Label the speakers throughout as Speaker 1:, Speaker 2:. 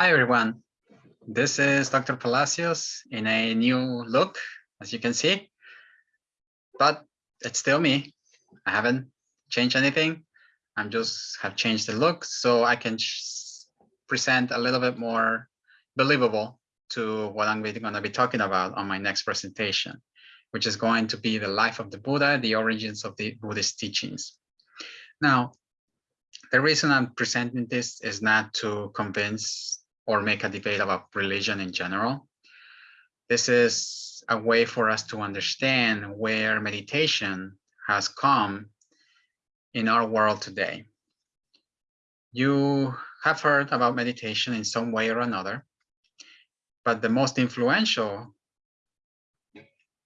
Speaker 1: Hi, everyone. This is Dr. Palacios in a new look, as you can see, but it's still me. I haven't changed anything. I'm just have changed the look so I can present a little bit more believable to what I'm going to be talking about on my next presentation, which is going to be the life of the Buddha, the origins of the Buddhist teachings. Now, the reason I'm presenting this is not to convince or make a debate about religion in general. This is a way for us to understand where meditation has come in our world today. You have heard about meditation in some way or another, but the most influential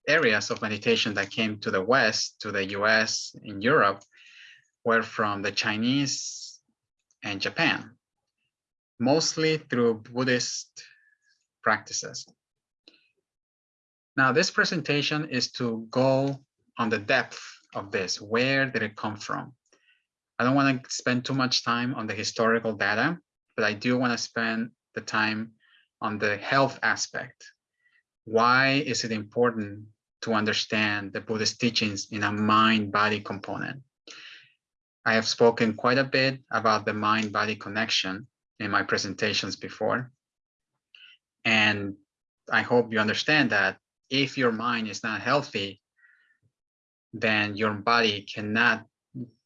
Speaker 1: areas of meditation that came to the West, to the US, in Europe, were from the Chinese and Japan mostly through Buddhist practices. Now, this presentation is to go on the depth of this. Where did it come from? I don't want to spend too much time on the historical data, but I do want to spend the time on the health aspect. Why is it important to understand the Buddhist teachings in a mind-body component? I have spoken quite a bit about the mind-body connection in my presentations before. And I hope you understand that if your mind is not healthy, then your body cannot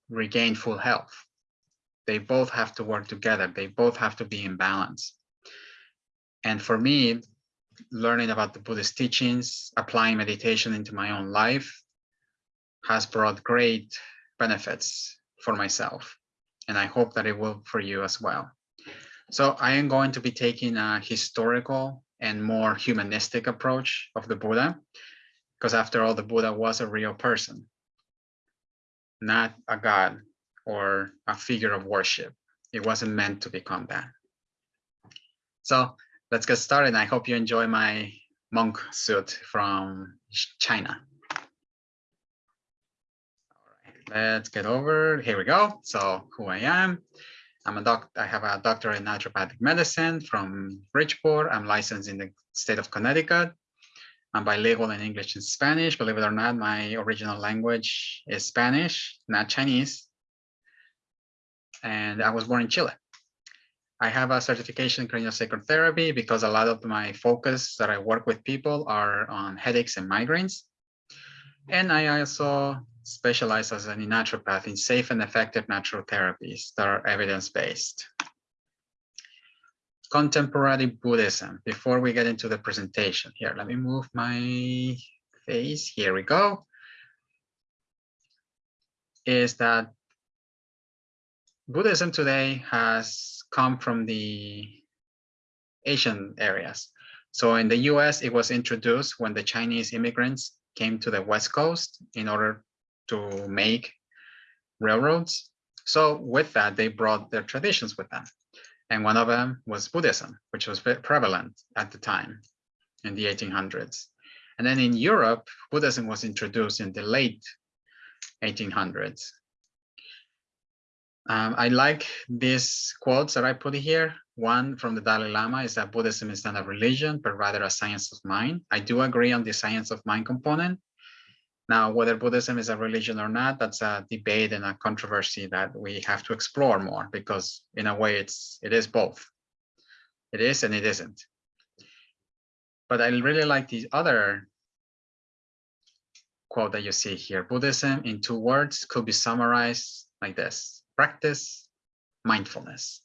Speaker 1: regain full health. They both have to work together. They both have to be in balance. And for me, learning about the Buddhist teachings, applying meditation into my own life has brought great benefits for myself. And I hope that it will for you as well. So I am going to be taking a historical and more humanistic approach of the Buddha, because after all, the Buddha was a real person, not a god or a figure of worship. It wasn't meant to become that. So let's get started. I hope you enjoy my monk suit from China. All right, let's get over. Here we go. So who I am. I'm a doc. I have a doctorate in naturopathic medicine from Bridgeport. I'm licensed in the state of Connecticut. I'm bilingual in English and Spanish. Believe it or not, my original language is Spanish, not Chinese. And I was born in Chile. I have a certification in craniosacral therapy because a lot of my focus that I work with people are on headaches and migraines. And I also specialize as a naturopath in safe and effective natural therapies that are evidence-based. Contemporary Buddhism, before we get into the presentation here, let me move my face, here we go, is that Buddhism today has come from the Asian areas. So in the US, it was introduced when the Chinese immigrants came to the West Coast in order to make railroads. So with that, they brought their traditions with them. And one of them was Buddhism, which was prevalent at the time in the 1800s. And then in Europe, Buddhism was introduced in the late 1800s. Um, I like these quotes that I put here. One from the Dalai Lama is that Buddhism is not a religion, but rather a science of mind. I do agree on the science of mind component, now, whether Buddhism is a religion or not, that's a debate and a controversy that we have to explore more because in a way it's it is both. It is and it isn't. But I really like the other quote that you see here. Buddhism in two words could be summarized like this, practice mindfulness.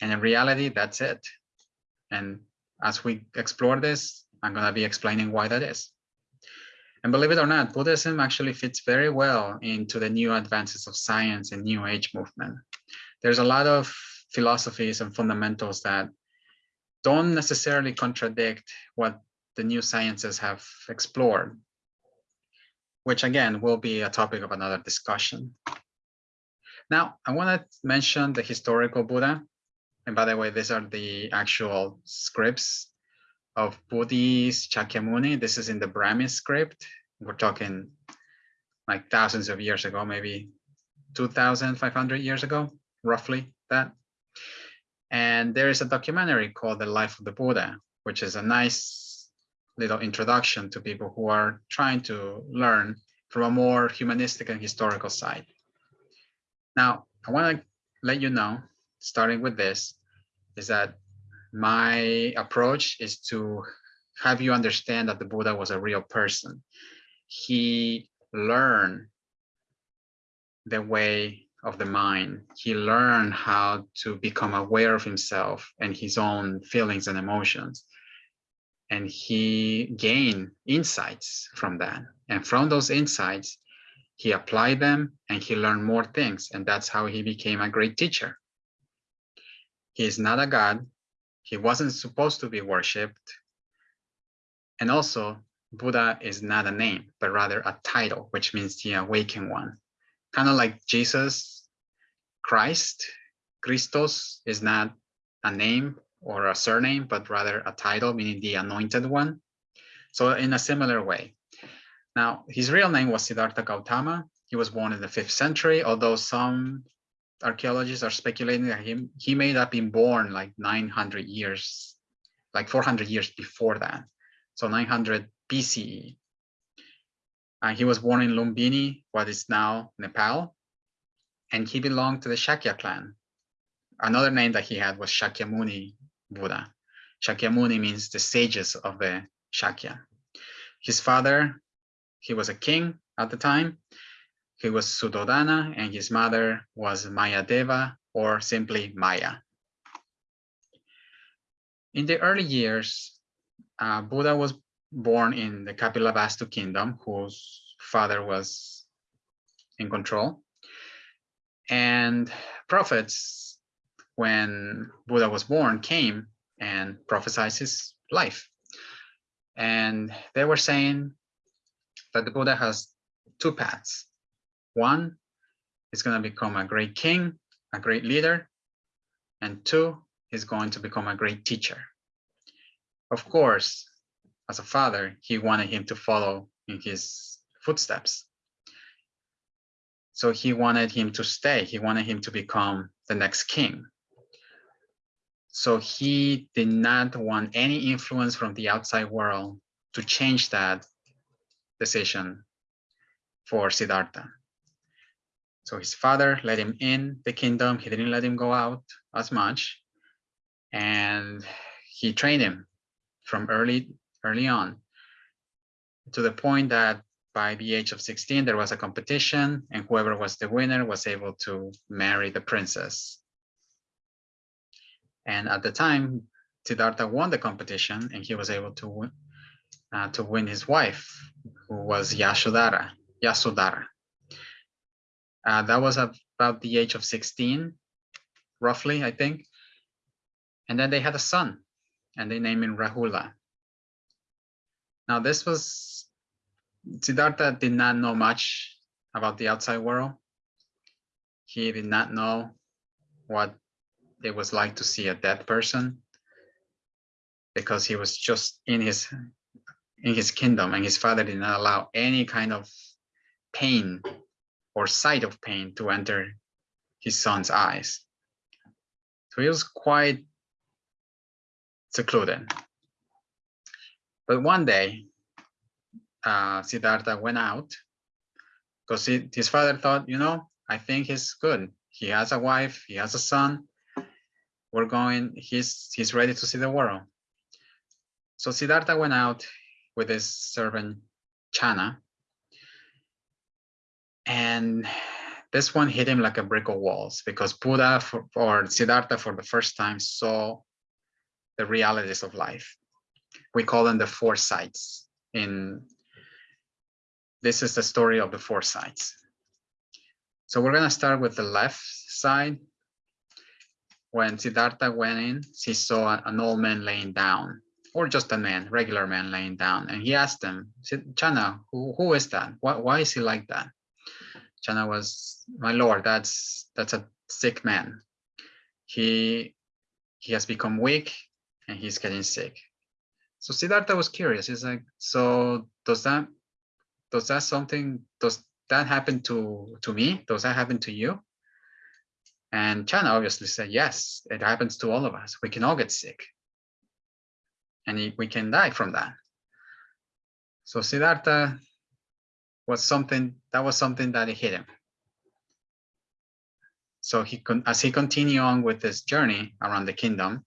Speaker 1: And in reality, that's it. And as we explore this, I'm going to be explaining why that is. And believe it or not, Buddhism actually fits very well into the new advances of science and new age movement. There's a lot of philosophies and fundamentals that don't necessarily contradict what the new sciences have explored, which again will be a topic of another discussion. Now, I want to mention the historical Buddha. And by the way, these are the actual scripts of Buddhist Shakyamuni. This is in the Brahmi script. We're talking like thousands of years ago, maybe 2,500 years ago, roughly that. And there is a documentary called The Life of the Buddha, which is a nice little introduction to people who are trying to learn from a more humanistic and historical side. Now, I want to let you know, starting with this, is that my approach is to have you understand that the Buddha was a real person. He learned the way of the mind. He learned how to become aware of himself and his own feelings and emotions. And he gained insights from that. And from those insights, he applied them and he learned more things. And that's how he became a great teacher. He is not a god. He wasn't supposed to be worshipped. And also, Buddha is not a name, but rather a title, which means the awakened one. Kind of like Jesus, Christ, Christos is not a name or a surname, but rather a title, meaning the anointed one. So in a similar way. Now, his real name was Siddhartha Gautama. He was born in the fifth century, although some archaeologists are speculating that he, he may have been born like 900 years, like 400 years before that. So 900 BCE. Uh, he was born in Lumbini, what is now Nepal, and he belonged to the Shakya clan. Another name that he had was Shakyamuni Buddha. Shakyamuni means the sages of the Shakya. His father, he was a king at the time, he was Suddhodana and his mother was Mayadeva or simply Maya. In the early years, uh, Buddha was born in the Kapilavastu kingdom, whose father was in control. And prophets, when Buddha was born, came and prophesied his life. And they were saying that the Buddha has two paths. One is going to become a great king, a great leader, and two, he's going to become a great teacher. Of course, as a father, he wanted him to follow in his footsteps. So he wanted him to stay. He wanted him to become the next king. So he did not want any influence from the outside world to change that decision for Siddhartha. So his father let him in the kingdom. He didn't let him go out as much. And he trained him from early, early on to the point that by the age of 16, there was a competition and whoever was the winner was able to marry the princess. And at the time, Siddhartha won the competition and he was able to win, uh, to win his wife, who was Yashodhara, Yasodhara. Uh, that was about the age of 16, roughly, I think. And then they had a son, and they named him Rahula. Now, this was Siddhartha did not know much about the outside world. He did not know what it was like to see a dead person because he was just in his in his kingdom and his father did not allow any kind of pain or sight of pain to enter his son's eyes. So he was quite secluded. But one day, uh, Siddhartha went out because his father thought, you know, I think he's good. He has a wife, he has a son. We're going, he's, he's ready to see the world. So Siddhartha went out with his servant Channa and this one hit him like a brick of walls because Buddha for, or Siddhartha for the first time saw the realities of life. We call them the four sights. In this is the story of the four sights. So we're going to start with the left side. When Siddhartha went in, he saw an old man laying down, or just a man, regular man laying down. And he asked him, Channa, who, who is that? Why, why is he like that? Channa was, my lord, that's that's a sick man. He he has become weak and he's getting sick. So Siddhartha was curious. He's like, so does that does that something does that happen to to me? Does that happen to you? And Channa obviously said, yes, it happens to all of us. We can all get sick. And we can die from that. So Siddhartha was something, that was something that hit him. So he could as he continued on with his journey around the kingdom,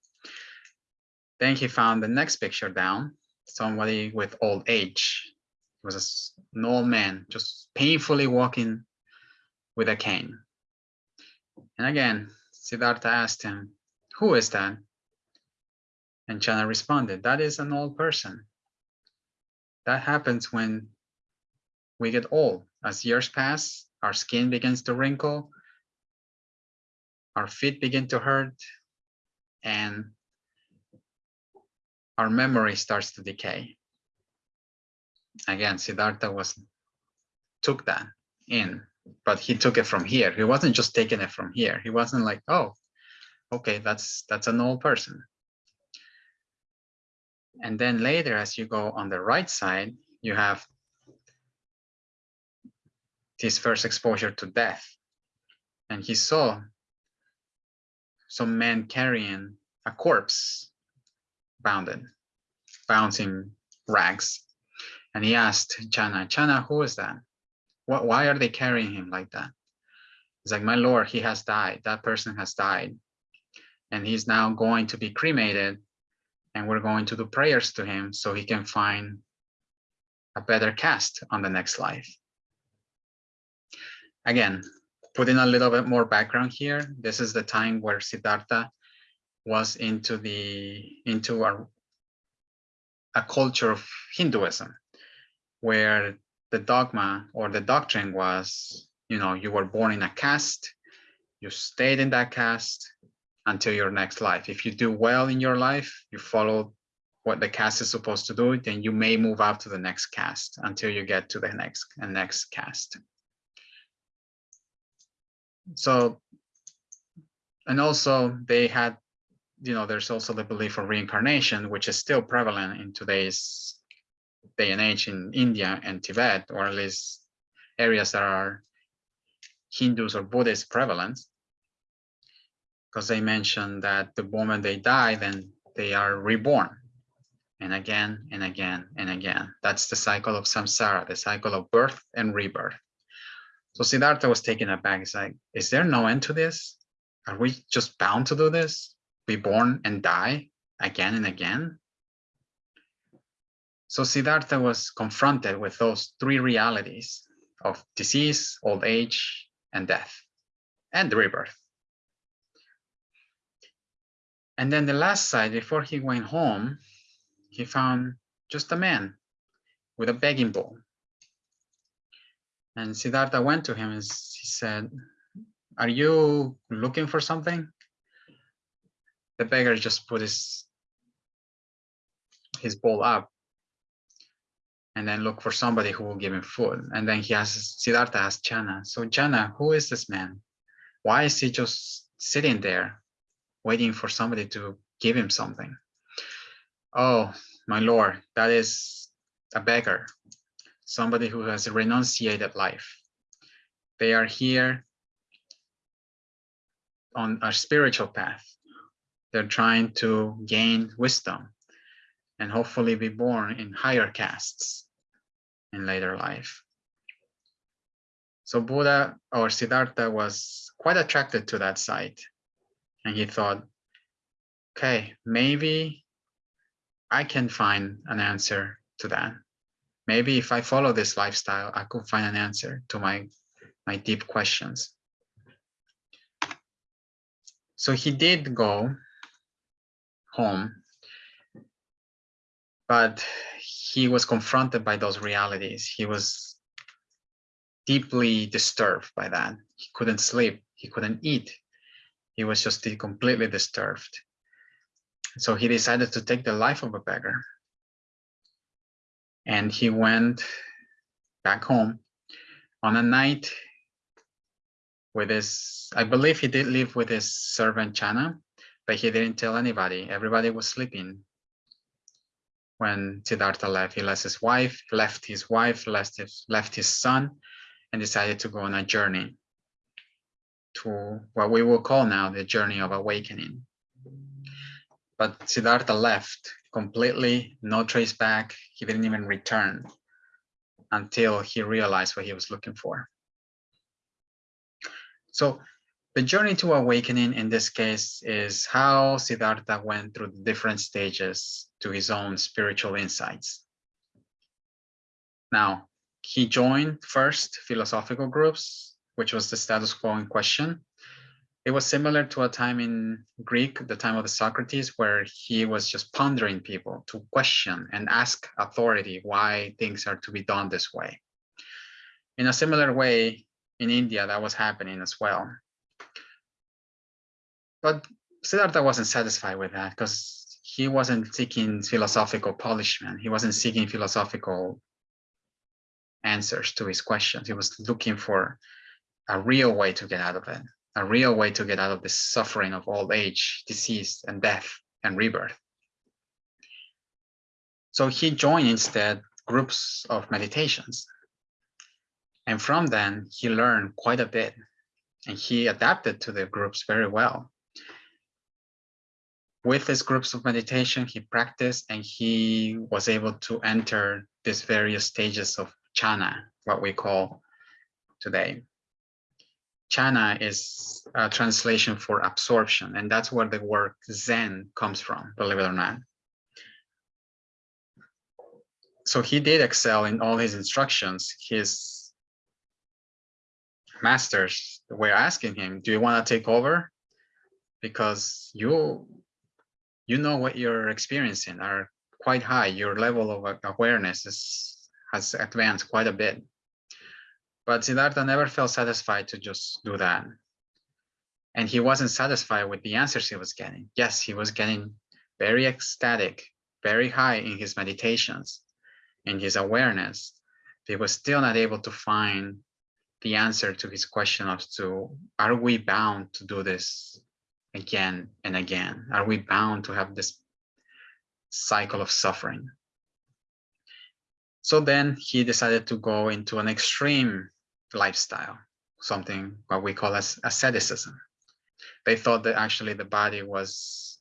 Speaker 1: then he found the next picture down, somebody with old age. It was an old man just painfully walking with a cane. And again, Siddhartha asked him, who is that? And Channa responded, that is an old person. That happens when we get old. As years pass, our skin begins to wrinkle, our feet begin to hurt, and our memory starts to decay. Again, Siddhartha was took that in but he took it from here. He wasn't just taking it from here. He wasn't like, oh, okay, that's that's an old person. And then later, as you go on the right side, you have his first exposure to death. And he saw some men carrying a corpse bounded, bouncing rags. And he asked Channa, Channa, who is that? What, why are they carrying him like that? It's like, my Lord, he has died. That person has died. And he's now going to be cremated. And we're going to do prayers to him so he can find a better caste on the next life. Again, putting a little bit more background here, this is the time where Siddhartha was into the into a, a culture of Hinduism, where the dogma or the doctrine was, you know, you were born in a caste, you stayed in that caste until your next life. If you do well in your life, you follow what the caste is supposed to do, then you may move up to the next caste until you get to the next and next caste. So, and also they had, you know, there's also the belief of reincarnation, which is still prevalent in today's day and age in India and Tibet, or at least areas that are Hindus or Buddhist prevalent, because they mentioned that the moment they die, then they are reborn. And again and again and again. That's the cycle of samsara, the cycle of birth and rebirth. So Siddhartha was taken aback. He's like, is there no end to this? Are we just bound to do this? Be born and die again and again? So Siddhartha was confronted with those three realities of disease, old age, and death, and rebirth. And then the last side, before he went home, he found just a man with a begging bowl. And Siddhartha went to him and he said, are you looking for something? The beggar just put his, his bowl up and then look for somebody who will give him food. And then he asks, Siddhartha asked Channa, so Channa, who is this man? Why is he just sitting there waiting for somebody to give him something? Oh, my Lord, that is a beggar, somebody who has renunciated life. They are here on a spiritual path. They're trying to gain wisdom and hopefully be born in higher castes in later life. So Buddha or Siddhartha was quite attracted to that site. And he thought, okay, maybe I can find an answer to that. Maybe if I follow this lifestyle, I could find an answer to my, my deep questions. So he did go home but he was confronted by those realities. He was deeply disturbed by that. He couldn't sleep, he couldn't eat. He was just completely disturbed. So he decided to take the life of a beggar. And he went back home on a night with his, I believe he did live with his servant Channa, but he didn't tell anybody. Everybody was sleeping when Siddhartha left. He left his wife, left his wife, left his, left his son, and decided to go on a journey. to what we will call now the journey of awakening. But Siddhartha left completely, no trace back. He didn't even return until he realized what he was looking for. So the journey to awakening in this case is how Siddhartha went through the different stages to his own spiritual insights. Now, he joined first philosophical groups, which was the status quo in question. It was similar to a time in Greek, the time of the Socrates, where he was just pondering people to question and ask authority why things are to be done this way. In a similar way, in India, that was happening as well. But Siddhartha wasn't satisfied with that because he wasn't seeking philosophical polishment. He wasn't seeking philosophical answers to his questions. He was looking for a real way to get out of it, a real way to get out of the suffering of old age, disease, and death and rebirth. So he joined instead groups of meditations. And from then, he learned quite a bit and he adapted to the groups very well with his groups of meditation, he practiced and he was able to enter these various stages of jhana, what we call today. Jhana is a translation for absorption, and that's where the word Zen comes from, believe it or not. So he did excel in all his instructions. His masters were asking him, do you want to take over? Because you you know what you're experiencing are quite high. Your level of awareness is, has advanced quite a bit. But Siddhartha never felt satisfied to just do that. And he wasn't satisfied with the answers he was getting. Yes, he was getting very ecstatic, very high in his meditations, in his awareness. He was still not able to find the answer to his question of to, are we bound to do this again and again? Are we bound to have this cycle of suffering? So then he decided to go into an extreme lifestyle, something what we call as asceticism. They thought that actually the body was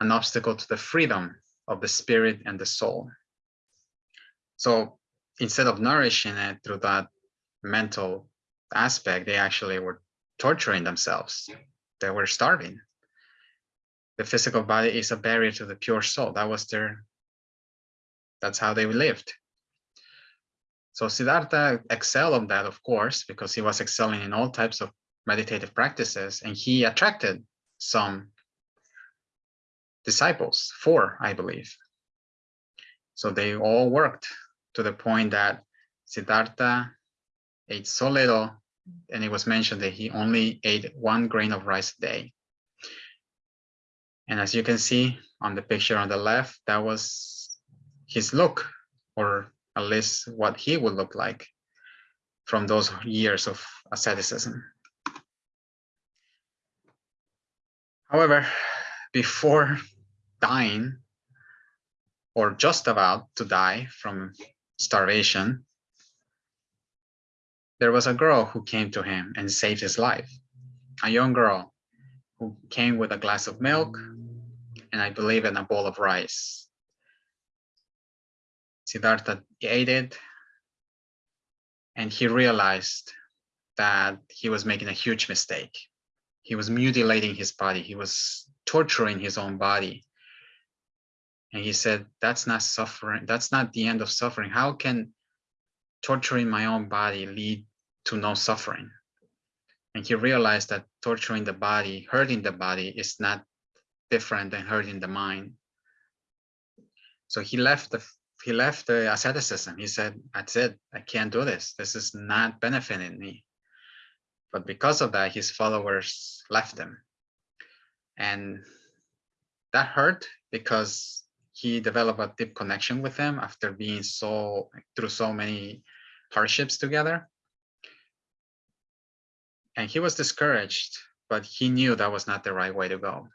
Speaker 1: an obstacle to the freedom of the spirit and the soul. So instead of nourishing it through that mental aspect, they actually were torturing themselves they were starving. The physical body is a barrier to the pure soul. That was their, that's how they lived. So Siddhartha excelled on that, of course, because he was excelling in all types of meditative practices and he attracted some disciples, four, I believe. So they all worked to the point that Siddhartha ate so little and it was mentioned that he only ate one grain of rice a day. And as you can see on the picture on the left, that was his look, or at least what he would look like from those years of asceticism. However, before dying, or just about to die from starvation, there was a girl who came to him and saved his life. A young girl who came with a glass of milk and I believe in a bowl of rice. Siddhartha it and he realized that he was making a huge mistake. He was mutilating his body. He was torturing his own body. And he said, that's not suffering. That's not the end of suffering. How can torturing my own body lead to no suffering. And he realized that torturing the body, hurting the body is not different than hurting the mind. So he left the he left the asceticism. He said, that's it, I can't do this. This is not benefiting me. But because of that, his followers left him. And that hurt because he developed a deep connection with them after being so through so many hardships together and he was discouraged, but he knew that was not the right way to go.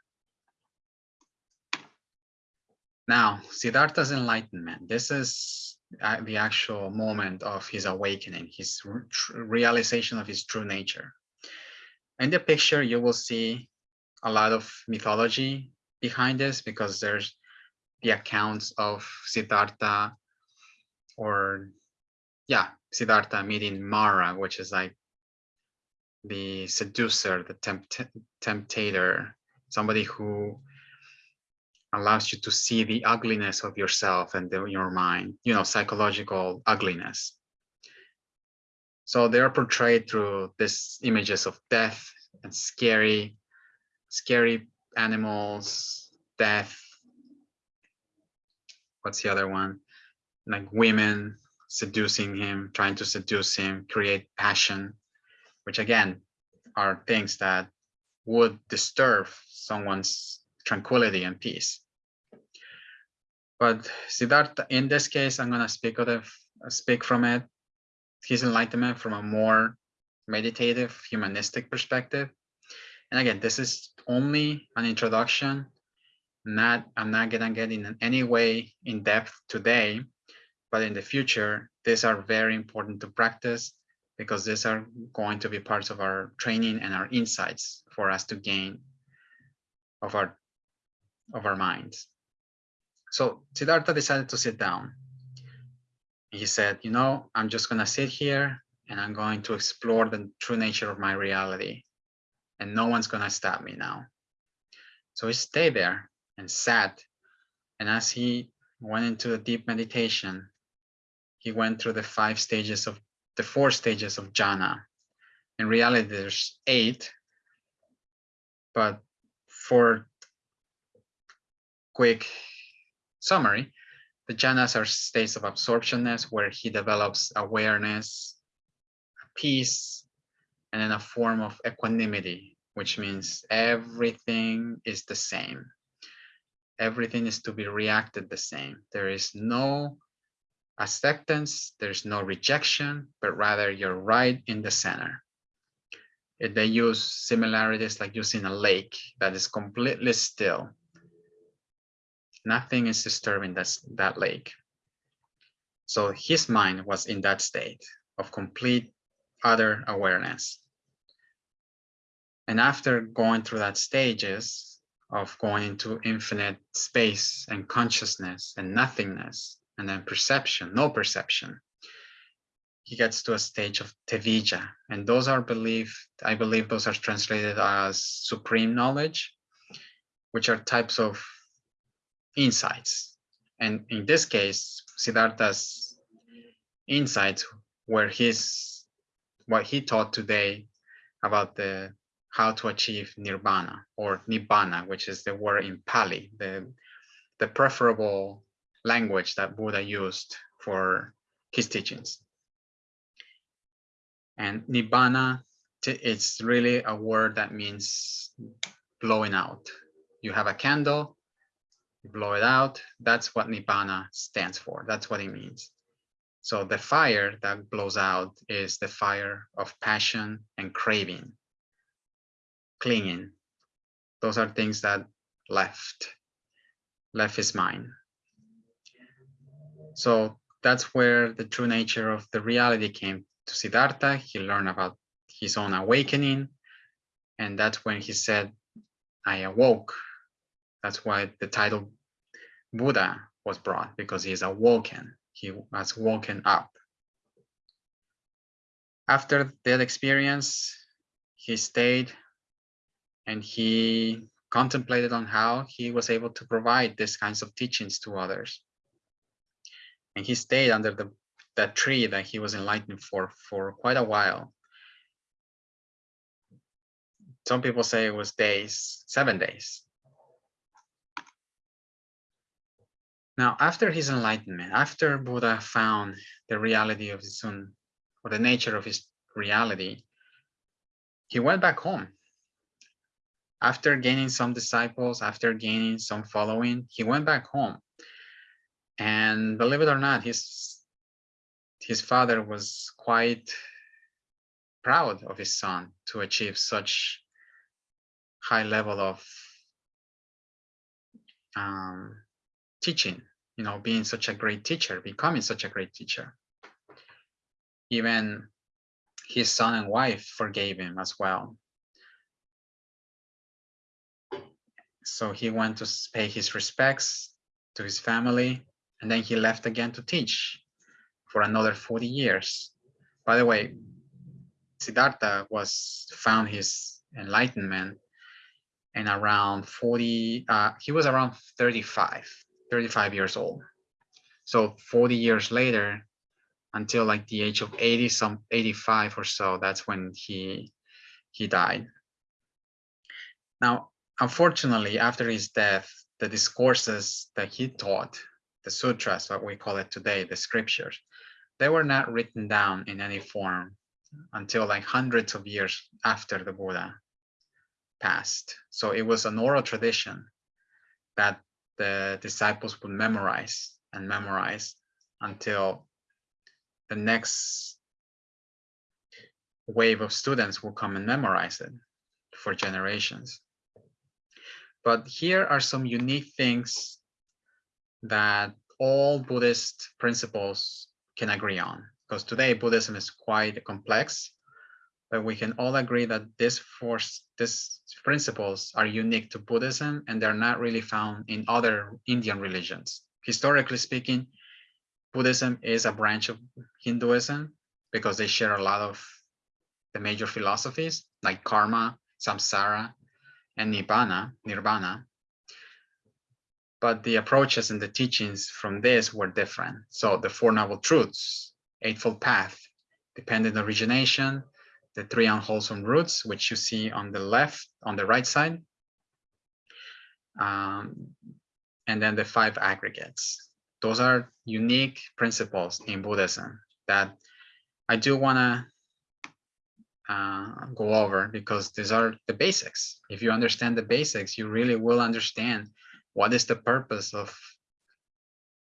Speaker 1: Now, Siddhartha's enlightenment, this is uh, the actual moment of his awakening, his realization of his true nature. in the picture, you will see a lot of mythology behind this because there's the accounts of Siddhartha or yeah, Siddhartha meeting Mara, which is like the seducer, the tempt temptator, somebody who allows you to see the ugliness of yourself and the, your mind, you know, psychological ugliness. So they are portrayed through these images of death and scary, scary animals, death. What's the other one? Like women seducing him, trying to seduce him, create passion, which again are things that would disturb someone's tranquility and peace. But Siddhartha, in this case, I'm going to speak of it, speak from it, his enlightenment from a more meditative, humanistic perspective. And again, this is only an introduction. Not, I'm not gonna get in any way in depth today, but in the future, these are very important to practice because these are going to be parts of our training and our insights for us to gain of our of our minds. So Siddhartha decided to sit down. He said, you know, I'm just going to sit here and I'm going to explore the true nature of my reality. And no one's going to stop me now. So he stayed there and sat. And as he went into a deep meditation, he went through the five stages of the four stages of jhana. In reality, there's eight, but for quick summary, the jhanas are states of absorptionness where he develops awareness, peace, and then a form of equanimity, which means everything is the same. Everything is to be reacted the same. There is no acceptance, there's no rejection, but rather you're right in the center. They use similarities like using a lake that is completely still Nothing is disturbing that, that lake. So his mind was in that state of complete other awareness. And after going through that stages of going into infinite space and consciousness and nothingness, and then perception, no perception, he gets to a stage of tevijja. And those are believed, I believe those are translated as supreme knowledge, which are types of insights. And in this case, Siddhartha's insights were his, what he taught today about the how to achieve nirvana or nibbana, which is the word in Pali, the, the preferable language that Buddha used for his teachings. And nibbana, it's really a word that means blowing out. You have a candle blow it out. That's what Nibbana stands for. That's what it means. So the fire that blows out is the fire of passion and craving, clinging. Those are things that left, left his mind. So that's where the true nature of the reality came to Siddhartha. He learned about his own awakening. And that's when he said, I awoke. That's why the title Buddha was brought because he is awoken. He was woken up. After that experience, he stayed and he contemplated on how he was able to provide these kinds of teachings to others. And he stayed under the that tree that he was enlightened for for quite a while. Some people say it was days, seven days. Now, after his enlightenment, after Buddha found the reality of his own, or the nature of his reality, he went back home. After gaining some disciples, after gaining some following, he went back home. And believe it or not, his, his father was quite proud of his son to achieve such high level of um, teaching, you know, being such a great teacher, becoming such a great teacher. Even his son and wife forgave him as well. So he went to pay his respects to his family, and then he left again to teach for another 40 years. By the way, Siddhartha was found his enlightenment and around 40, uh, he was around 35, 35 years old. So 40 years later, until like the age of 80, some 85 or so, that's when he he died. Now, unfortunately, after his death, the discourses that he taught, the sutras, what we call it today, the scriptures, they were not written down in any form until like hundreds of years after the Buddha passed. So it was an oral tradition that the disciples would memorize and memorize until the next wave of students will come and memorize it for generations. But here are some unique things that all Buddhist principles can agree on. Because today Buddhism is quite complex, but we can all agree that this force, these principles are unique to Buddhism and they're not really found in other Indian religions. Historically speaking, Buddhism is a branch of Hinduism because they share a lot of the major philosophies like karma, samsara, and nibbana, nirvana. But the approaches and the teachings from this were different. So the Four Noble Truths, Eightfold Path, Dependent Origination, the three unwholesome roots, which you see on the left, on the right side, um, and then the five aggregates. Those are unique principles in Buddhism that I do want to uh, go over because these are the basics. If you understand the basics, you really will understand what is the purpose of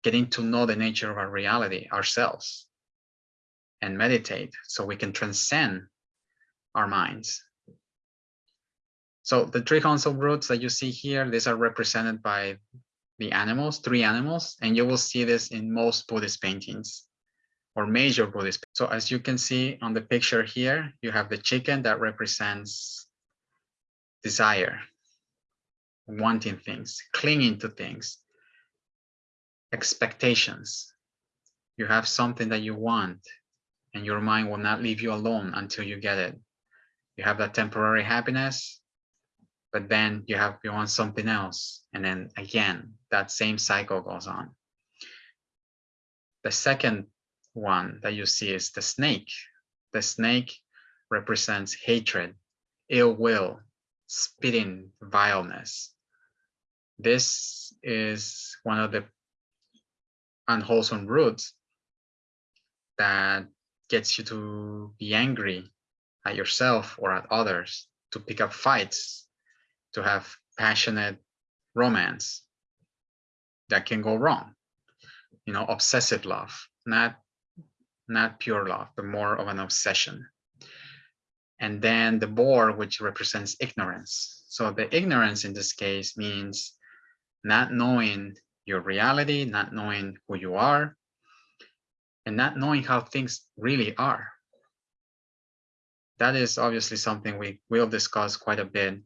Speaker 1: getting to know the nature of our reality, ourselves, and meditate so we can transcend our minds. So the three council roots that you see here, these are represented by the animals, three animals, and you will see this in most Buddhist paintings or major Buddhist. So as you can see on the picture here, you have the chicken that represents desire, wanting things, clinging to things, expectations. You have something that you want and your mind will not leave you alone until you get it. You have that temporary happiness, but then you have you want something else. And then again, that same cycle goes on. The second one that you see is the snake. The snake represents hatred, ill will, spitting, vileness. This is one of the unwholesome roots that gets you to be angry at yourself or at others, to pick up fights, to have passionate romance that can go wrong. You know, obsessive love, not not pure love, but more of an obsession. And then the boar, which represents ignorance. So the ignorance in this case means not knowing your reality, not knowing who you are, and not knowing how things really are. That is obviously something we will discuss quite a bit,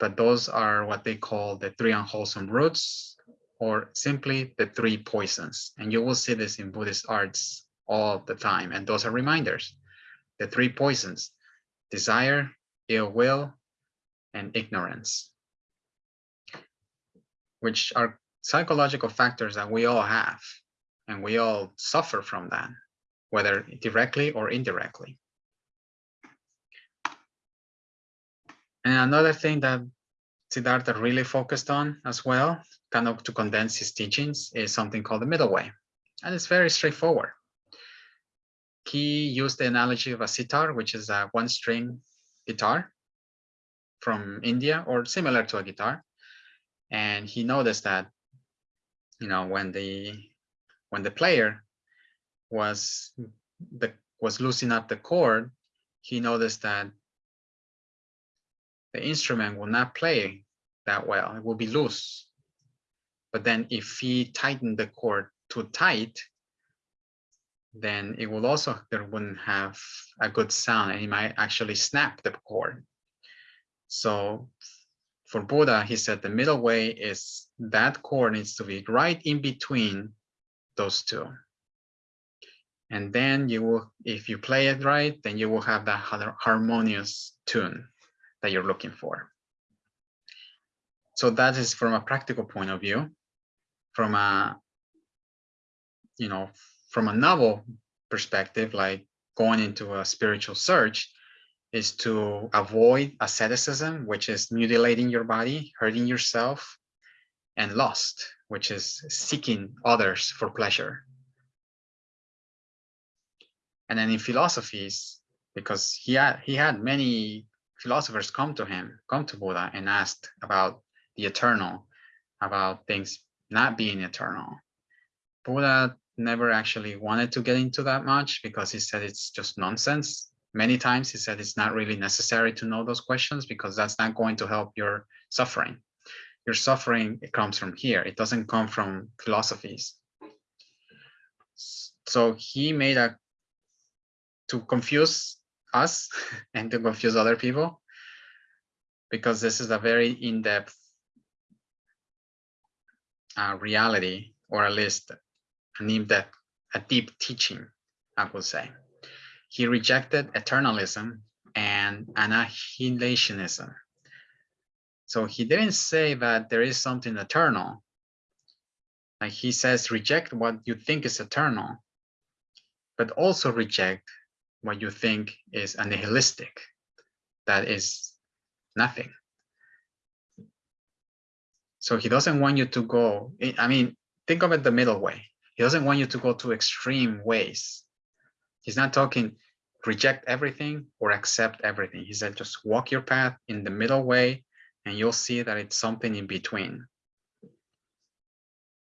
Speaker 1: but those are what they call the three unwholesome roots, or simply the three poisons. And you will see this in Buddhist arts all the time. And those are reminders. The three poisons, desire, ill will, and ignorance, which are psychological factors that we all have, and we all suffer from that, whether directly or indirectly. And another thing that Siddhartha really focused on as well, kind of to condense his teachings, is something called the middle way. And it's very straightforward he used the analogy of a sitar, which is a one string guitar from India or similar to a guitar. And he noticed that, you know, when the when the player was the was loosening up the chord, he noticed that the instrument will not play that well. It will be loose. But then if he tightened the chord too tight, then it will also there wouldn't have a good sound and it might actually snap the chord. So for Buddha, he said the middle way is that chord needs to be right in between those two. And then you will, if you play it right, then you will have that harmonious tune that you're looking for. So that is from a practical point of view. From a, you know, from a novel perspective, like going into a spiritual search, is to avoid asceticism, which is mutilating your body, hurting yourself, and lust, which is seeking others for pleasure. And then in philosophies, because he had he had many philosophers come to him, come to Buddha and asked about the eternal, about things not being eternal. Buddha never actually wanted to get into that much because he said it's just nonsense. Many times he said it's not really necessary to know those questions because that's not going to help your suffering. Your suffering it comes from here. It doesn't come from philosophies. So he made a to confuse us and to confuse other people because this is a very in-depth uh, reality or at least an in-depth a deep teaching i would say. He rejected eternalism and annihilationism. So he didn't say that there is something eternal. Like he says reject what you think is eternal but also reject what you think is a nihilistic, that is nothing. So he doesn't want you to go, I mean, think of it the middle way. He doesn't want you to go to extreme ways. He's not talking reject everything or accept everything. He said, just walk your path in the middle way and you'll see that it's something in between.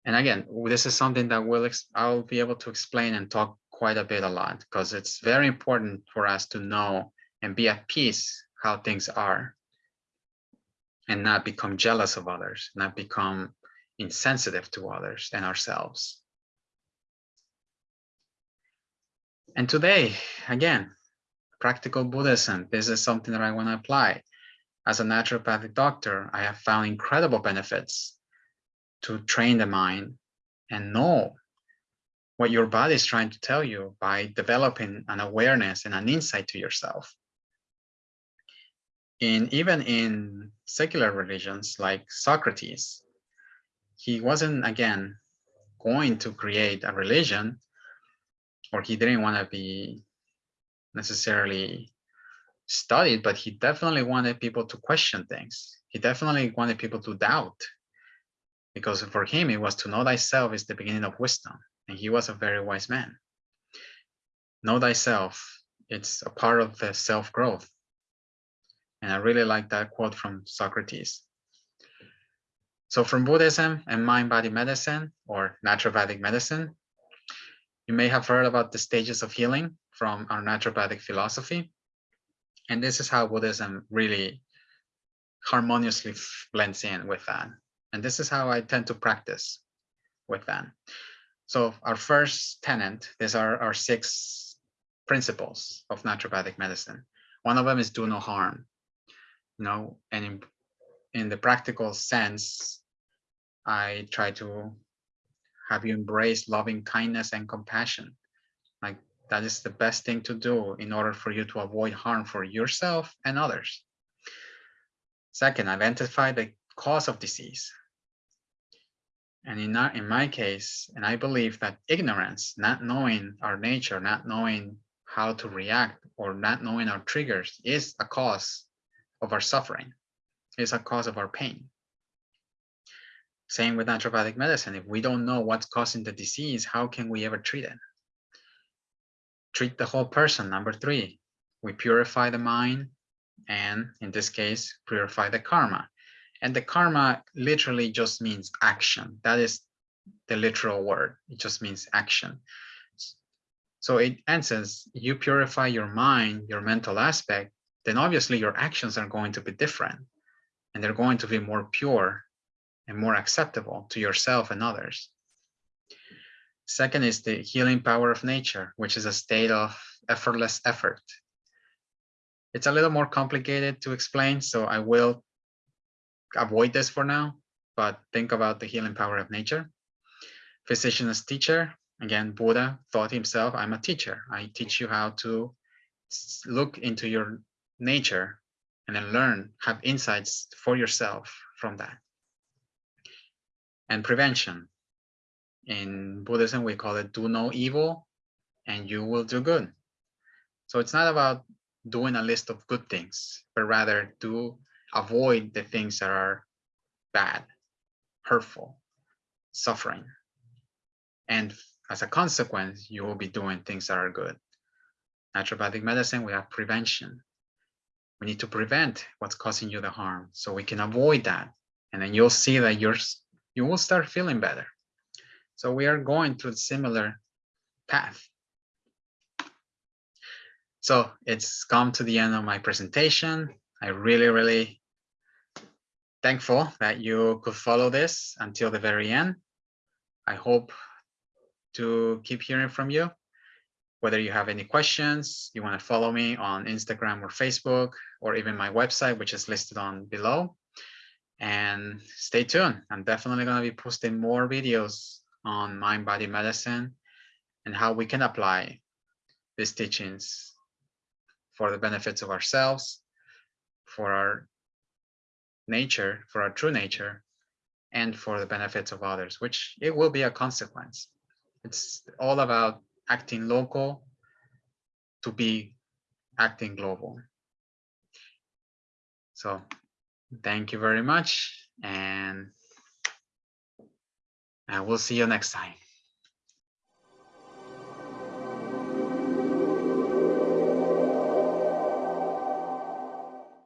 Speaker 1: And again, this is something that will I'll be able to explain and talk quite a bit a lot because it's very important for us to know and be at peace how things are and not become jealous of others, not become insensitive to others and ourselves. And today, again, practical Buddhism, this is something that I want to apply. As a naturopathic doctor, I have found incredible benefits to train the mind and know what your body is trying to tell you by developing an awareness and an insight to yourself. In even in secular religions like Socrates, he wasn't again going to create a religion or he didn't want to be necessarily studied, but he definitely wanted people to question things. He definitely wanted people to doubt because for him, it was to know thyself is the beginning of wisdom and he was a very wise man. Know thyself, it's a part of the self-growth. And I really like that quote from Socrates. So from Buddhism and mind-body medicine or naturopathic medicine, you may have heard about the stages of healing from our naturopathic philosophy. And this is how Buddhism really harmoniously blends in with that. And this is how I tend to practice with that. So our first tenant, these are our six principles of naturopathic medicine. One of them is do no harm. You know, and in, in the practical sense, I try to have you embrace loving kindness and compassion. Like that is the best thing to do in order for you to avoid harm for yourself and others. Second, identify the cause of disease. And in, our, in my case, and I believe that ignorance, not knowing our nature, not knowing how to react or not knowing our triggers is a cause of our suffering, is a cause of our pain. Same with naturopathic medicine. If we don't know what's causing the disease, how can we ever treat it? Treat the whole person. Number three, we purify the mind and in this case, purify the karma. And the karma literally just means action. That is the literal word. It just means action. So it answers you purify your mind, your mental aspect, then obviously your actions are going to be different and they're going to be more pure and more acceptable to yourself and others. Second is the healing power of nature, which is a state of effortless effort. It's a little more complicated to explain, so I will avoid this for now, but think about the healing power of nature. Physician as teacher, again, Buddha thought himself, I'm a teacher. I teach you how to look into your nature and then learn, have insights for yourself from that. And prevention. In Buddhism, we call it do no evil and you will do good. So it's not about doing a list of good things, but rather to avoid the things that are bad, hurtful, suffering. And as a consequence, you will be doing things that are good. Naturopathic medicine, we have prevention. We need to prevent what's causing you the harm so we can avoid that. And then you'll see that you're, you will start feeling better. So we are going through a similar path. So it's come to the end of my presentation. I really, really thankful that you could follow this until the very end. I hope to keep hearing from you. Whether you have any questions, you want to follow me on Instagram or Facebook, or even my website, which is listed on below. And stay tuned. I'm definitely going to be posting more videos on mind body medicine and how we can apply these teachings for the benefits of ourselves, for our nature, for our true nature, and for the benefits of others, which it will be a consequence. It's all about acting local to be acting global. So thank you very much and I will see you next time.